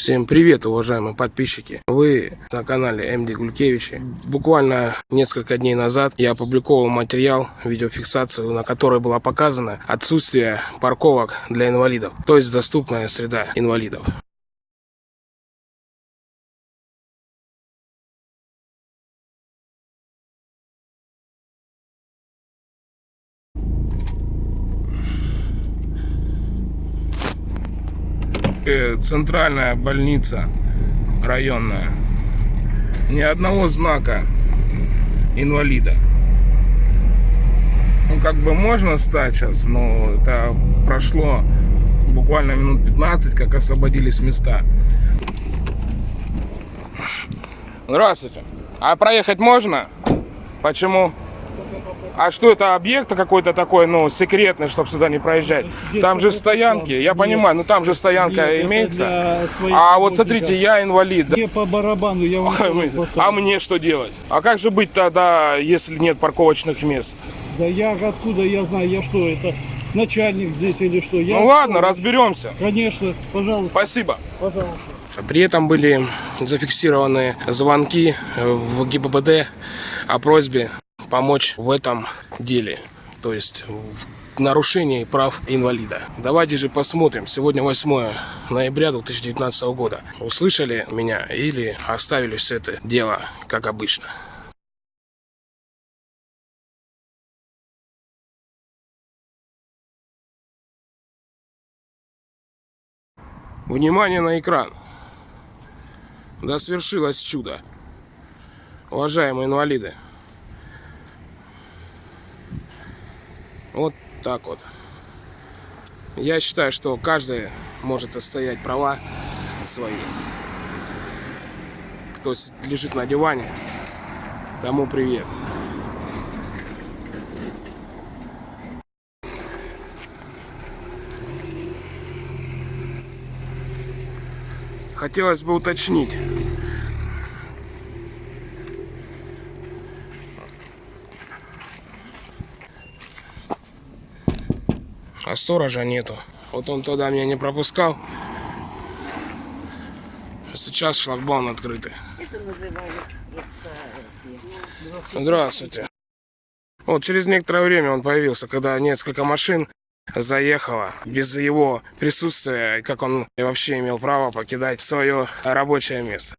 Всем привет, уважаемые подписчики! Вы на канале МД Гулькевичи. Буквально несколько дней назад я опубликовал материал, видеофиксацию, на которой была показана отсутствие парковок для инвалидов, то есть доступная среда инвалидов. Э, центральная больница районная. Ни одного знака инвалида. Ну, как бы можно стать сейчас, но это прошло буквально минут 15, как освободились места. Здравствуйте. А проехать можно? Почему? А что это объект какой-то такой, ну, секретный, чтобы сюда не проезжать? Там же стоянки, я нет, понимаю, ну там же стоянка нет, имеется. А вот смотрите, я инвалид. Мне по барабану, я вам А мне что делать? А как же быть тогда, если нет парковочных мест? Да я откуда я знаю, я что, это начальник здесь или что? Я ну ладно, разберемся. Конечно, пожалуйста. Спасибо. Пожалуйста. При этом были зафиксированы звонки в ГИБДД о просьбе помочь в этом деле, то есть в нарушении прав инвалида. Давайте же посмотрим. Сегодня 8 ноября 2019 года. Услышали меня или оставили все это дело, как обычно? Внимание на экран. Да свершилось чудо. Уважаемые инвалиды. Вот так вот. Я считаю, что каждый может отстоять права свои. Кто лежит на диване, тому привет. Хотелось бы уточнить, а сторожа нету. Вот он тогда меня не пропускал. Сейчас шлагбаум открытый. Здравствуйте. Вот через некоторое время он появился, когда несколько машин заехало без его присутствия, как он вообще имел право покидать свое рабочее место.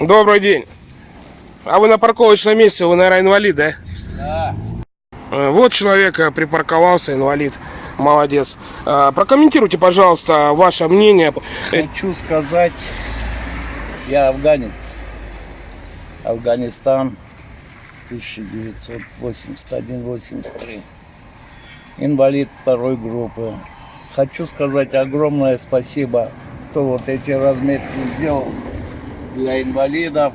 Добрый день. А вы на парковочном месте, вы, наверное, инвалид, да? Да. Э, вот человек э, припарковался, инвалид. Молодец. Э, прокомментируйте, пожалуйста, ваше мнение. Хочу сказать, я афганец. Афганистан 1981-83. Инвалид второй группы. Хочу сказать огромное спасибо, кто вот эти разметки сделал для инвалидов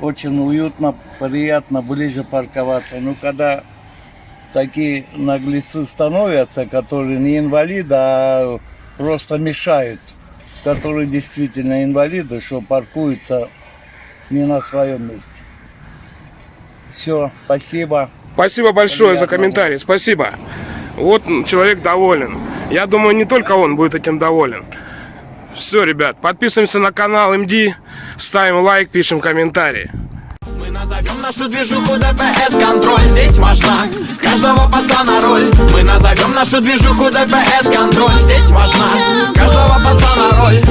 очень уютно, приятно ближе парковаться. Но когда такие наглецы становятся, которые не инвалиды, а просто мешают, которые действительно инвалиды, что паркуются не на своем месте. Все, спасибо. Спасибо большое Приятно. за комментарий, спасибо. Вот человек доволен. Я думаю, не только он будет этим доволен. Все, ребят, подписываемся на канал МД, ставим лайк, пишем комментарии. Мы назовем нашу движуху ДПС контроль Здесь важна каждого пацана роль. Мы назовем нашу движуху ДПС контроль Здесь важна каждого пацана роль